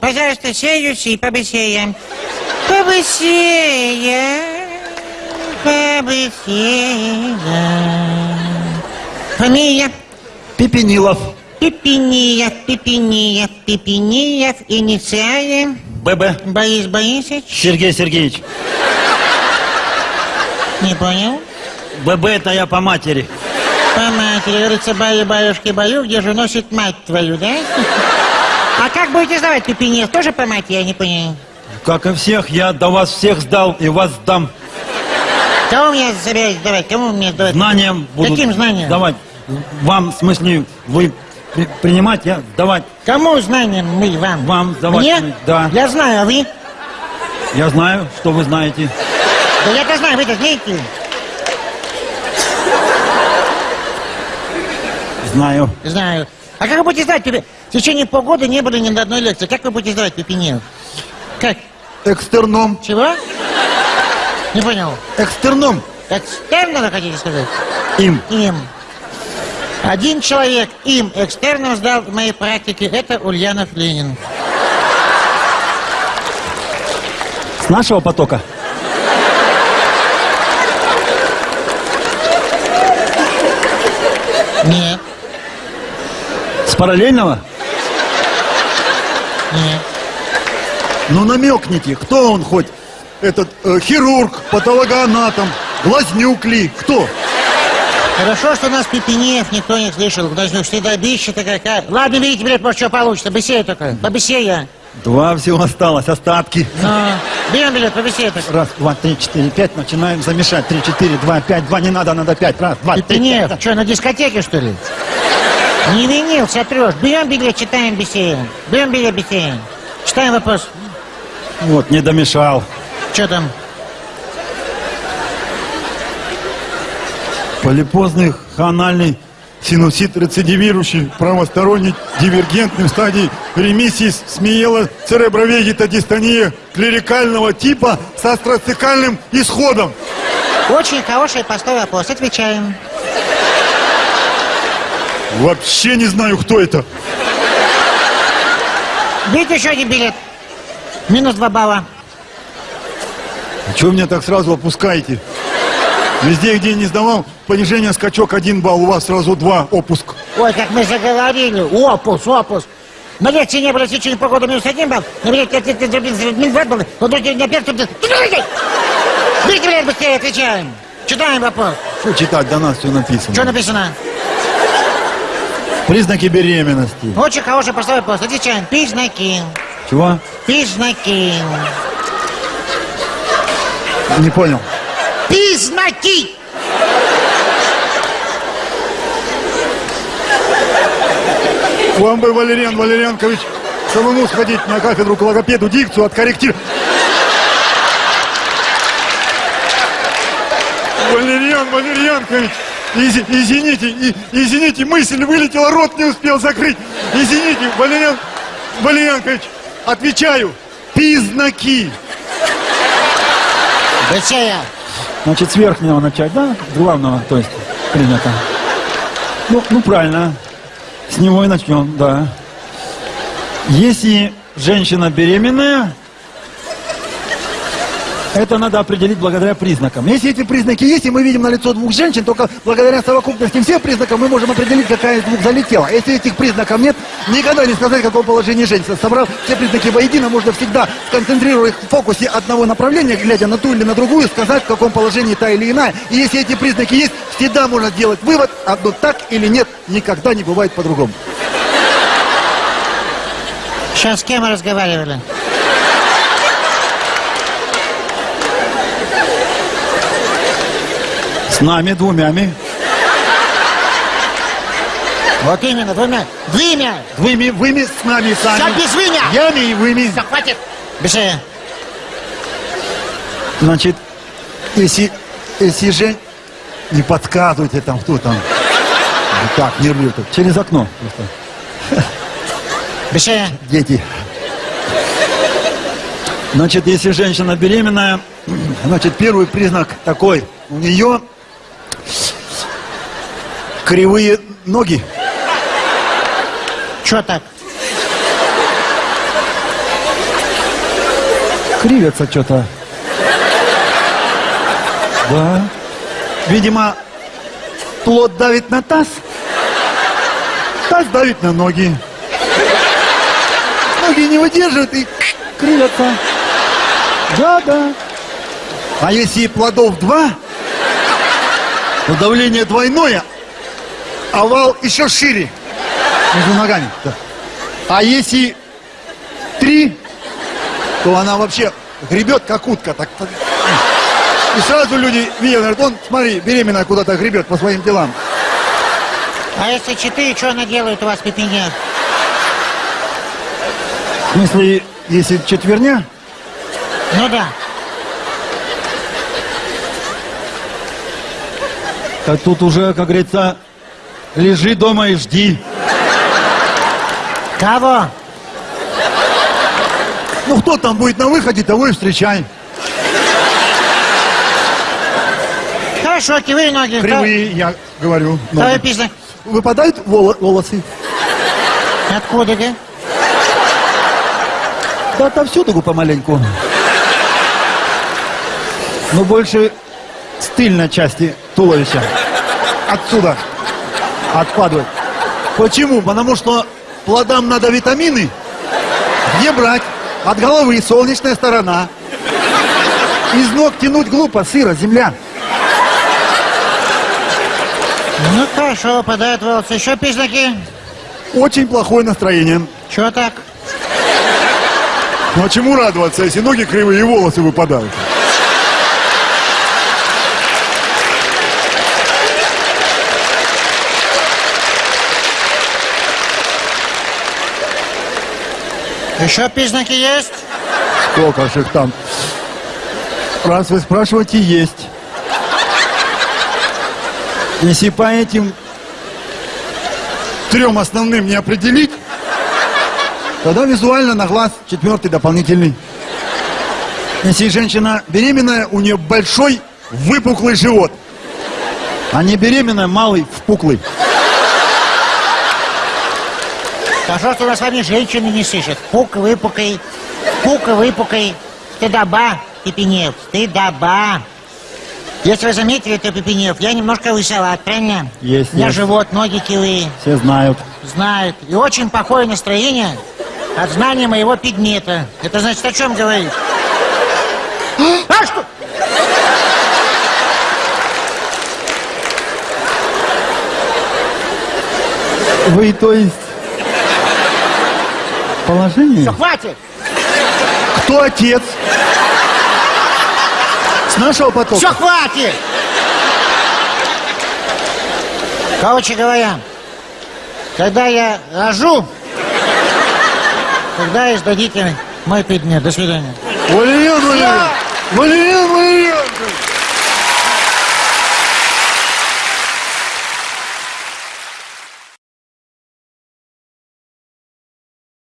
Пожалуйста, сеюсь и побысеем. Побысеем. Побысеем. Фамилия? Пепенилов. Пепениев, Пепениев, Пепениев, инициали. ББ. Борис Борисович? Сергей Сергеевич. Не понял? ББ это я по матери. По матери, говорится, баю, баюшки, баю, где же носит мать твою, да? А как будете сдавать Пепениев? Тоже по я не понял. Как и всех, я до вас всех сдал и вас сдам. Кого мне собираетесь сдавать? Кому мне сдавать? Знанием буду Каким знанием? давать. Вам, в смысле, вы при- принимать, я давать. Кому знанием мы вам? Вам сдавать Мне? мы, да. Я знаю, а вы? Я знаю, что вы знаете. Да я-то знаю, вы-то знаете. Знаю. Знаю. А как вы будете сдавать? Пепе- В течение полгода не были ни на одной лекции. Как вы будете сдавать Пепениев? Как? Экстерном. Чего? Не понял. Экстерном. Экстерно, вы хотите сказать? Им. Им. Один человек им экстерном сдал в моей практике. Это Ульянов Ленин. С нашего потока. Нет, параллельного? нет. Ну намекните, кто он хоть? Этот э, хирург, патологоанатом, глазнюк ли? Кто? Хорошо, что нас Пепенев никто не слышал. Даже стыдобище-то какая. Ладно, берите билет, может, что получится. Быстрее только. Побыстрее. Два всего осталось, остатки. Ну, берем билет, побыстрее только. Раз, два, три, четыре, пять. Начинаем замешать. Три, четыре, два, пять. Два не надо, надо пять. Раз, два, три, Пепенев, пять. что, на дискотеке, что ли? Не винил, сотрешь. Берем билет, читаем быстрее. Берем билет, быстрее. Читаем вопрос. Вот, не домешал. Что там? Полипозный хональный синусит рецидивирующий правосторонний дивергентный в стадии ремиссии смеела церебровегетодистония клерикального типа с астроцикальным исходом. Очень хороший простой вопрос. Отвечаем. Вообще не знаю, кто это. Берите еще один билет. Минус два балла. Чего меня так сразу опускаете? Везде, где не сдавал, понижение скачок один балл, у вас сразу два, опуск. Ой, как мы заговорили. Опус, опус. На лекции не было в течение полгода минус один балл. На билете минус два балла. Вот только на первом... Берите билет быстрее, отвечаем. Читаем вопрос. Что читать, до нас все написано. Что написано? Признаки беременности. Очень хороший простой вопрос. Отвечаем. Признаки. Чего? Признаки. Не понял. Признаки. Вам бы, Валериан Валерьянкович, самому сходить на кафедру к логопеду, дикцию откорректировать. Валериан Валерьянкович, изи- извините, и- извините, мысль вылетела, рот не успел закрыть. Извините, Валериан Валерьянкович, отвечаю, признаки. Быстрее. Значит, с верхнего начать, да? С главного, то есть, принято. Ну, ну, правильно. С него и начнем, да. Если женщина беременная, это надо определить благодаря признакам. Если эти признаки есть, и мы видим на лицо двух женщин, только благодаря совокупности всех признаков мы можем определить, какая из двух залетела. Если этих признаков нет, никогда не сказать, в каком положении женщина. Собрав все признаки воедино, можно всегда, сконцентрируя их в фокусе одного направления, глядя на ту или на другую, сказать, в каком положении та или иная. И если эти признаки есть, всегда можно сделать вывод, одно так или нет, никогда не бывает по-другому. Сейчас с кем разговаривали? С нами двумями. Вот именно, двумя. Двумя. Выми, выми с нами сами. Все без вымя. Ями и выми. Все, хватит. Быстрее. Значит, если, если же не подсказывайте там, кто там. Так, нервирует. Через окно. Быстрее. Дети. Значит, если женщина беременная, Значит, первый признак такой. У нее Кривые ноги? Чё так? Кривятся что-то. Да. Видимо, плод давит на таз. Таз давит на ноги. Ноги не выдерживают и кривятся. Да, да. А если плодов два, то давление двойное, овал еще шире между ногами. Да. А если три, то она вообще гребет, как утка. Так, так. И сразу люди видят, говорят, он, смотри, беременная куда-то гребет по своим делам. А если четыре, что она делает у вас пепене? В смысле, если четверня, Ну да. то тут уже, как говорится, лежи дома и жди. Кого? Ну, кто там будет на выходе, того и встречай. Хорошо, кривые ноги. Кривые, я говорю. Ноги. признак. Выпадают воло- волосы. Откуда, да? Да отовсюду помаленьку. Но больше с тыльной части туловища. Отсюда. Отпадают. Почему? Потому что плодам надо витамины. Где брать? От головы солнечная сторона. Из ног тянуть глупо, сыро, земля. Ну хорошо, выпадают волосы. Еще признаки? Очень плохое настроение. Чего так? Ну а чему радоваться, если ноги кривые и волосы выпадают? Еще признаки есть? Сколько ж их там? Раз вы спрашиваете, есть. Если по этим Трем основным не определить? Тогда визуально на глаз четвертый дополнительный. Если женщина беременная, у нее большой выпуклый живот. А не беременная, малый, впуклый. Хорошо, что у нас с вами женщины не слышат. Пук, выпукай, пук, выпукай. Стыдоба, Пепенев, стыдоба. Если вы заметили, то Пепенев, я немножко лысоват, правильно? Есть, У меня есть. живот, ноги килые, Все знают. знают. И очень плохое настроение от знания моего предмета. Это значит о чем говорит? А что? Вы, то есть, положение? Все, хватит! Кто отец? С нашего потока? Все, хватит! Короче говоря, когда я рожу, тогда и сдадите мой предмет. До свидания. Валерьян Валерьян! Валерьян